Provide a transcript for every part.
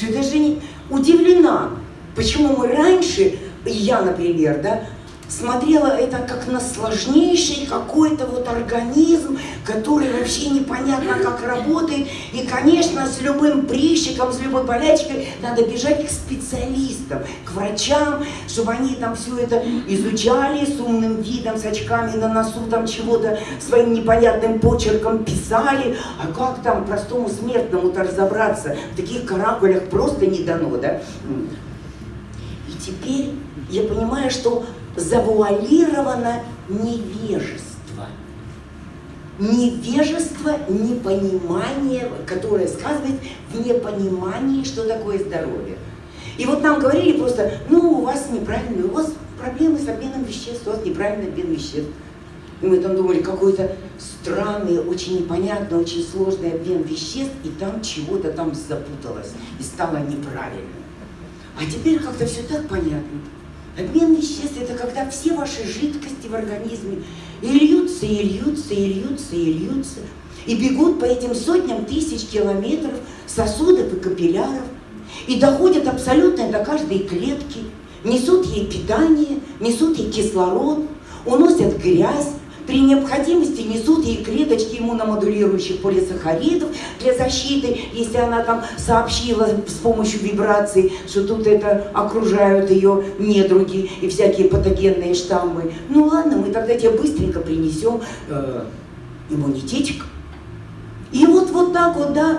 Все даже не удивлена, почему мы раньше, я, например, да, смотрела это как на сложнейший какой-то вот организм, который вообще непонятно как работает. И, конечно, с любым прыщиком, с любой болячкой надо бежать к специалистам, к врачам, чтобы они там все это изучали с умным видом, с очками на носу, там чего-то своим непонятным почерком писали. А как там простому смертному-то разобраться? В таких каракулях просто не дано, да? И теперь я понимаю, что завуалировано невежество. Невежество, непонимание, которое сказывает в непонимании, что такое здоровье. И вот нам говорили просто, ну, у вас неправильно, у вас проблемы с обменом веществ, у вас неправильный обмен веществ. И мы там думали, какой-то странный, очень непонятный, очень сложный обмен веществ, и там чего-то там запуталось, и стало неправильно. А теперь как-то все так понятно. Обмен веществ – это когда все ваши жидкости в организме и льются, и льются, и льются, и льются, и бегут по этим сотням тысяч километров сосудов и капилляров, и доходят абсолютно до каждой клетки, несут ей питание, несут ей кислород, уносят грязь, при необходимости несут ей клеточки иммуномодулирующих полисахаридов для защиты, если она там сообщила с помощью вибраций, что тут это окружают ее недруги и всякие патогенные штаммы. Ну ладно, мы тогда тебе быстренько принесем э, иммунитетик. И вот, вот так вот, да,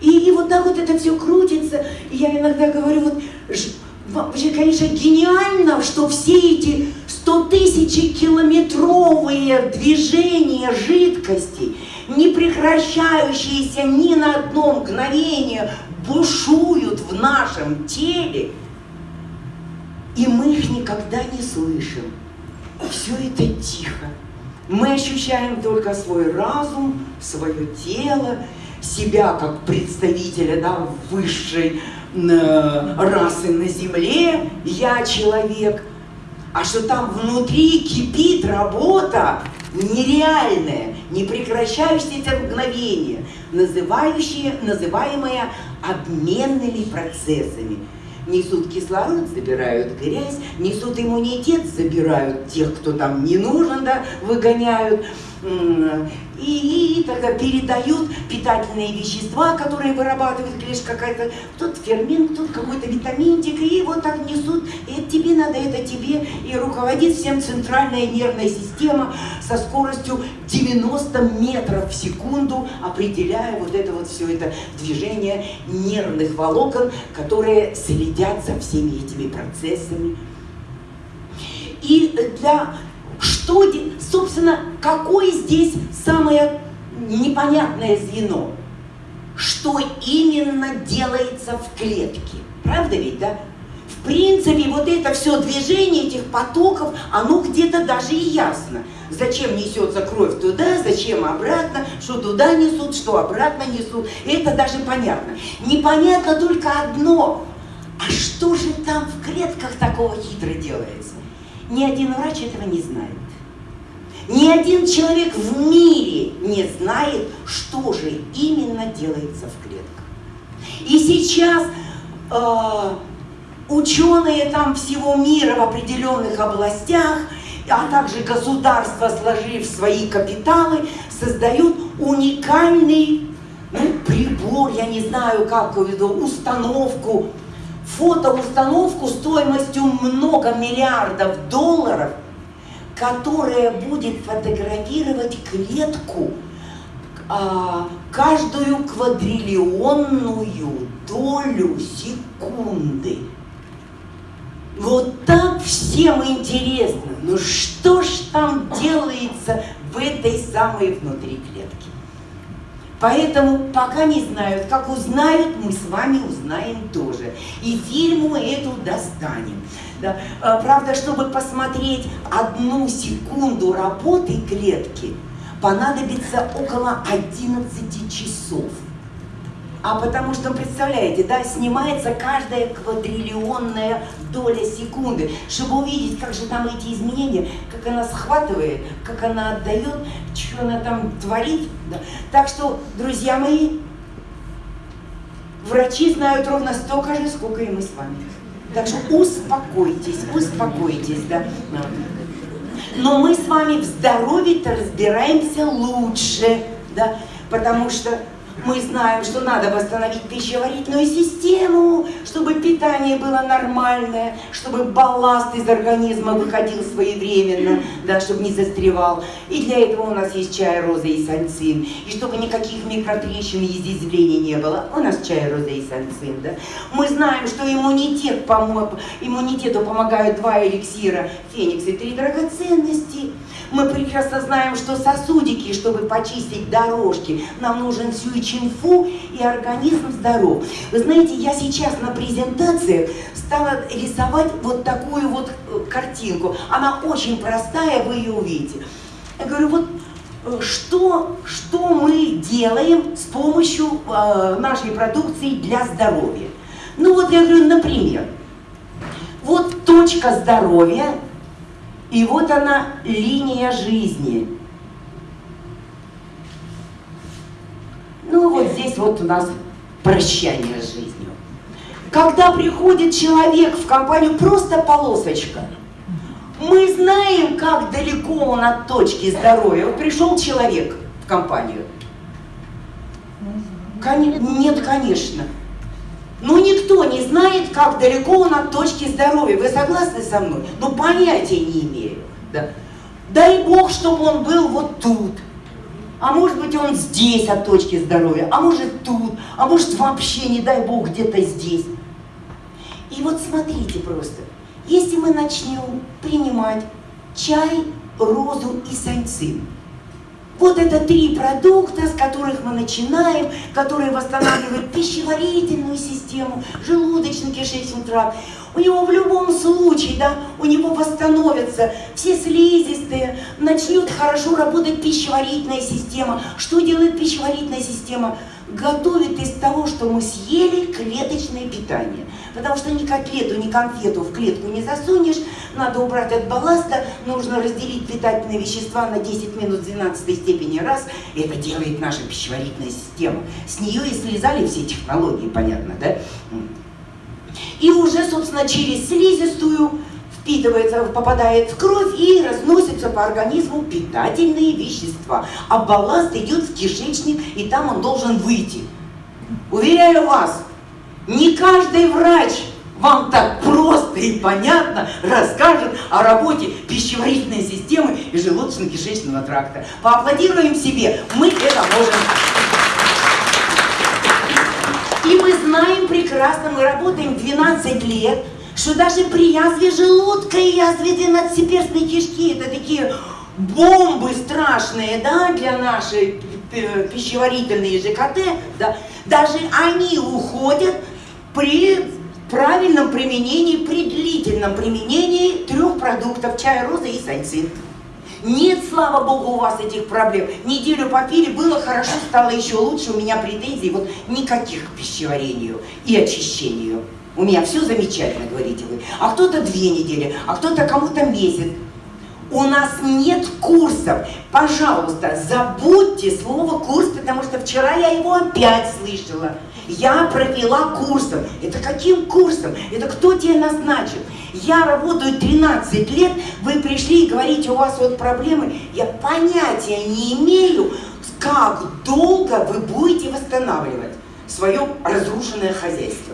и, и вот так вот это все крутится. И я иногда говорю, вот, вообще, конечно, гениально, что все эти 100 тысячи километровые движения жидкости, не прекращающиеся ни на одно мгновение, бушуют в нашем теле, и мы их никогда не слышим. Все это тихо. Мы ощущаем только свой разум, свое тело, себя как представителя да, высшей расы на земле, я человек – а что там внутри кипит работа нереальная, не прекращающаяся мгновение, называющие, называемая обменными процессами. Несут кислород, забирают грязь, несут иммунитет, забирают тех, кто там не нужен, да, выгоняют и, и тогда передают питательные вещества, которые вырабатывает клетка какая-то, тут фермент, тут какой-то витаминчик, и вот так несут, и это тебе надо, это тебе, и руководит всем центральная нервная система со скоростью 90 метров в секунду, определяя вот это вот все это движение нервных волокон, которые следят за всеми этими процессами. И для что, собственно, какое здесь самое непонятное звено? Что именно делается в клетке? Правда ведь, да? В принципе, вот это все движение этих потоков, оно где-то даже и ясно. Зачем несется кровь туда, зачем обратно, что туда несут, что обратно несут. Это даже понятно. Непонятно только одно. А что же там в клетках такого хитро делается? Ни один врач этого не знает. Ни один человек в мире не знает, что же именно делается в клетках. И сейчас э, ученые там всего мира в определенных областях, а также государства, сложив свои капиталы, создают уникальный ну, прибор, я не знаю, как его, установку, фотоустановку стоимостью много миллиардов долларов, которая будет фотографировать клетку а, каждую квадриллионную долю секунды. Вот так всем интересно, ну что ж там делается в этой самой внутри клетки? Поэтому пока не знают, как узнают, мы с вами узнаем тоже. И фильму эту достанем. Да. А, правда, чтобы посмотреть одну секунду работы клетки, понадобится около 11 часов. А потому что, представляете, да, снимается каждая квадриллионная доля секунды, чтобы увидеть, как же там эти изменения, как она схватывает, как она отдает, что она там творит. Да. Так что, друзья мои, Врачи знают ровно столько же, сколько и мы с вами. Так что успокойтесь, успокойтесь, да. Но мы с вами в здоровье-то разбираемся лучше, да, потому что мы знаем, что надо восстановить пищеварительную систему, чтобы питание было нормальное, чтобы балласт из организма выходил своевременно, да, чтобы не застревал. И для этого у нас есть чай, роза и сальцин. И чтобы никаких микротрещин и изъязвлений не было, у нас чай, роза и сальцин. Да. Мы знаем, что иммунитет, иммунитету помогают два эликсира, феникс и три драгоценности. Мы прекрасно знаем, что сосудики, чтобы почистить дорожки, нам нужен сюичинфу и организм здоров. Вы знаете, я сейчас на презентации стала рисовать вот такую вот э, картинку. Она очень простая, вы ее увидите. Я говорю, вот э, что, что мы делаем с помощью э, нашей продукции для здоровья. Ну вот я говорю, например, вот точка здоровья и вот она, линия жизни. Ну вот здесь вот у нас прощание с жизнью. Когда приходит человек в компанию, просто полосочка. Мы знаем, как далеко он от точки здоровья. Вот пришел человек в компанию. Нет, конечно. Ну, никто не знает, как далеко он от точки здоровья. Вы согласны со мной? Ну, понятия не имею. Да. Дай Бог, чтобы он был вот тут. А может быть, он здесь от точки здоровья, а может тут, а может вообще, не дай Бог, где-то здесь. И вот смотрите просто, если мы начнем принимать чай, розу и санцин, вот это три продукта, с которых мы начинаем, которые восстанавливают пищеварительную систему, желудочно-кишечный тракт. У него в любом случае, да, у него восстановятся все слизистые, начнет хорошо работать пищеварительная система. Что делает пищеварительная система? Готовит из того, что мы съели, клеточное питание. Потому что ни котлету, ни конфету в клетку не засунешь, надо убрать от балласта, нужно разделить питательные вещества на 10 минут 12 степени раз. Это делает наша пищеварительная система. С нее и слезали все технологии, понятно, да? И уже, собственно, через слизистую впитывается, попадает в кровь и разносится по организму питательные вещества. А балласт идет в кишечник, и там он должен выйти. Уверяю вас, не каждый врач вам так просто и понятно расскажет о работе пищеварительной системы и желудочно-кишечного тракта. Поаплодируем себе, мы это можем. И мы знаем прекрасно, мы работаем 12 лет, что даже при язве желудка и язве двенадцатиперстной кишки, это такие бомбы страшные, да, для нашей пищеварительной ЖКТ, да, даже они уходят при правильном применении, при длительном применении трех продуктов чая, розы и сайцин. Нет, слава богу, у вас этих проблем. Неделю попили, было хорошо, стало еще лучше, у меня претензий вот никаких к пищеварению и очищению. У меня все замечательно, говорите вы. А кто-то две недели, а кто-то кому-то месяц. У нас нет курсов. Пожалуйста, забудьте слово курс, потому что вчера я его опять слышала. Я провела курсом. Это каким курсом? Это кто тебе назначил? Я работаю 13 лет, вы пришли и говорите, у вас вот проблемы. Я понятия не имею, как долго вы будете восстанавливать свое разрушенное хозяйство.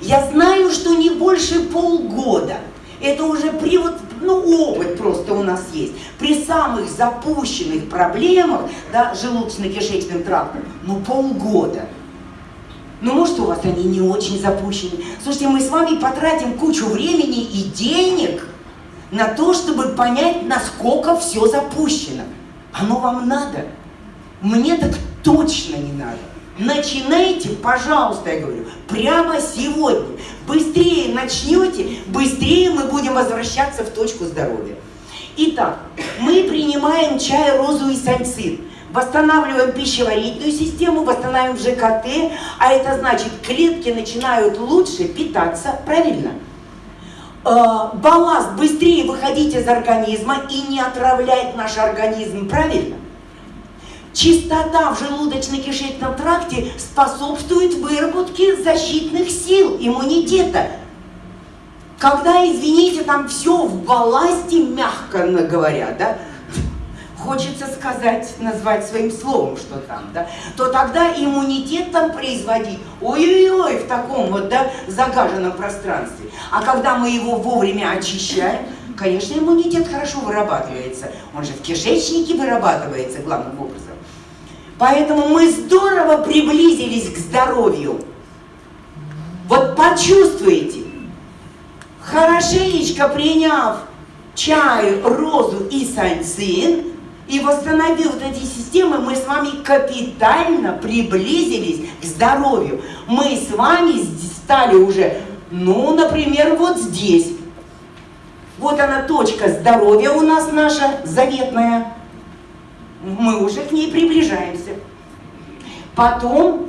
Я знаю, что не больше полгода. Это уже при вот, ну, опыт просто у нас есть. При самых запущенных проблемах, да, желудочно-кишечным трактом, ну, полгода. Ну, может, у вас они не очень запущены. Слушайте, мы с вами потратим кучу времени и денег на то, чтобы понять, насколько все запущено. Оно вам надо? Мне так точно не надо. Начинайте, пожалуйста, я говорю, прямо сегодня. Быстрее начнете, быстрее мы будем возвращаться в точку здоровья. Итак, мы принимаем чай, розу и сальцин. Восстанавливаем пищеварительную систему, восстанавливаем ЖКТ, а это значит, клетки начинают лучше питаться, правильно? Э, балласт быстрее выходить из организма и не отравлять наш организм, правильно? Чистота в желудочно-кишечном тракте способствует выработке защитных сил, иммунитета. Когда, извините, там все в балласте, мягко говоря, да, хочется сказать, назвать своим словом, что там, да, то тогда иммунитет там производить, ой-ой-ой, в таком вот, да, загаженном пространстве. А когда мы его вовремя очищаем, конечно, иммунитет хорошо вырабатывается. Он же в кишечнике вырабатывается главным образом. Поэтому мы здорово приблизились к здоровью. Вот почувствуете, хорошенечко приняв чай, розу и санцин, и восстановил вот эти системы, мы с вами капитально приблизились к здоровью. Мы с вами стали уже, ну, например, вот здесь. Вот она точка здоровья у нас наша заветная. Мы уже к ней приближаемся. Потом,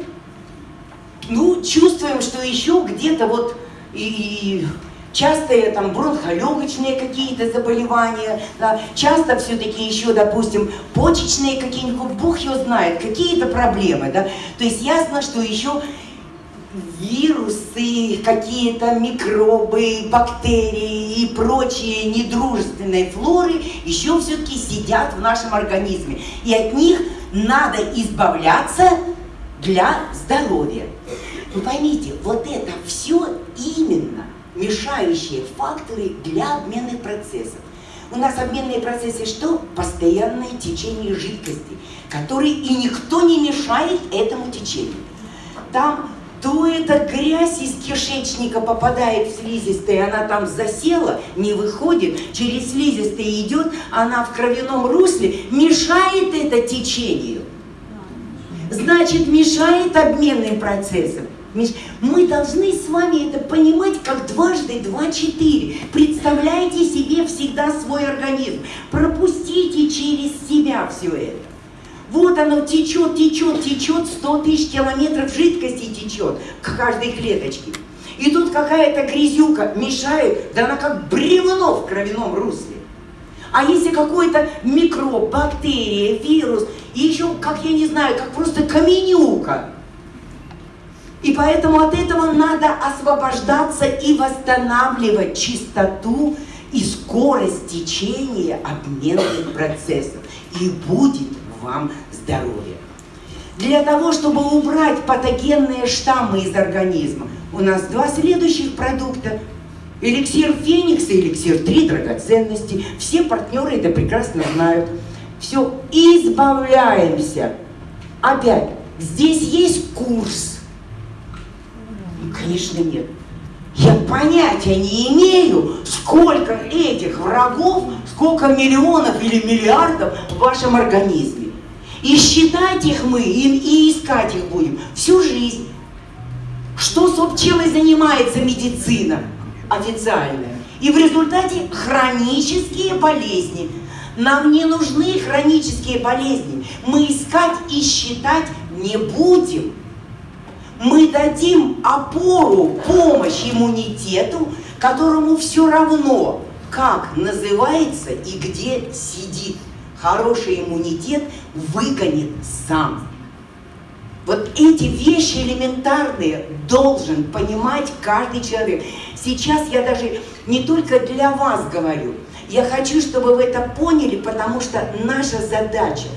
ну, чувствуем, что еще где-то вот и, и частые там бронхолегочные какие-то заболевания, да, часто все-таки еще, допустим, почечные какие-нибудь, бог его знает, какие-то проблемы, да, то есть ясно, что еще вирусы, какие-то микробы, бактерии и прочие недружественные флоры еще все-таки сидят в нашем организме. И от них надо избавляться для здоровья. Вы поймите, вот это все именно мешающие факторы для обменных процессов. У нас обменные процессы что? Постоянное течение жидкости, который и никто не мешает этому течению. Там то эта грязь из кишечника попадает в слизистые, она там засела, не выходит, через слизистые идет, она в кровяном русле, мешает это течению. Значит, мешает обменным процессам. Мы должны с вами это понимать как дважды два четыре. Представляйте себе всегда свой организм. Пропустите через себя все это. Вот оно течет, течет, течет, 100 тысяч километров жидкости течет к каждой клеточке. И тут какая-то грязюка мешает, да она как бревно в кровяном русле. А если какой-то микроб, бактерия, вирус, и еще, как я не знаю, как просто каменюка, и поэтому от этого надо освобождаться и восстанавливать чистоту и скорость течения обменных процессов. И будет вам здоровье. Для того, чтобы убрать патогенные штаммы из организма, у нас два следующих продукта. Эликсир Феникса, эликсир 3 драгоценности. Все партнеры это прекрасно знают. Все, избавляемся. Опять, здесь есть курс Конечно, нет. Я понятия не имею, сколько этих врагов, сколько миллионов или миллиардов в вашем организме. И считать их мы, и, и искать их будем всю жизнь. Что, собственно, занимается медицина официальная. И в результате хронические болезни. Нам не нужны хронические болезни. Мы искать и считать не будем мы дадим опору, помощь иммунитету, которому все равно, как называется и где сидит. Хороший иммунитет выгонит сам. Вот эти вещи элементарные должен понимать каждый человек. Сейчас я даже не только для вас говорю, я хочу, чтобы вы это поняли, потому что наша задача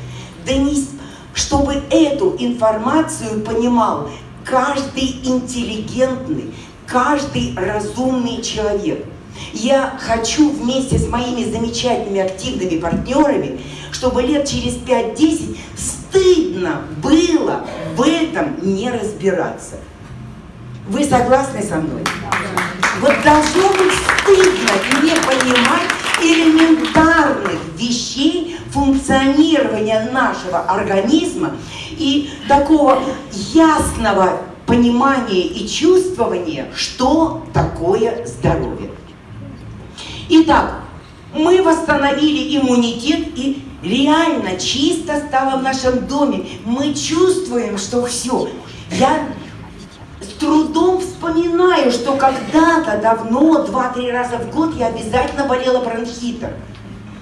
донести, чтобы эту информацию понимал каждый интеллигентный, каждый разумный человек. Я хочу вместе с моими замечательными активными партнерами, чтобы лет через 5-10 стыдно было в этом не разбираться. Вы согласны со мной? Вот должно быть стыдно не понимать элементарных вещей функционирования нашего организма и такого ясного понимания и чувствования, что такое здоровье. Итак, мы восстановили иммунитет и реально чисто стало в нашем доме. Мы чувствуем, что все. Я с трудом вспоминаю, что когда-то давно, два-три раза в год я обязательно болела бронхитом.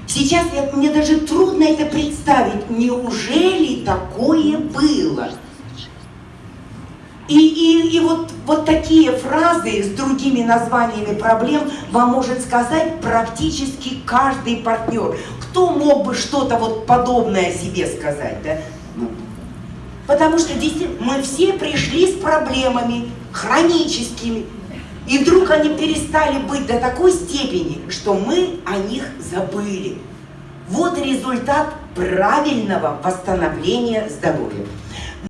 Сейчас я, мне даже трудно это представить. Неужели такое было? И, и, и вот, вот такие фразы с другими названиями проблем вам может сказать практически каждый партнер. Кто мог бы что-то вот подобное себе сказать, да? Ну, потому что действительно мы все пришли с проблемами хроническими, и вдруг они перестали быть до такой степени, что мы о них забыли. Вот результат правильного восстановления здоровья.